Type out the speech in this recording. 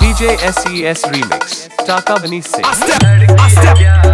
DJ SES Remix, Taka Bani Singh. I step, I step, I step, I step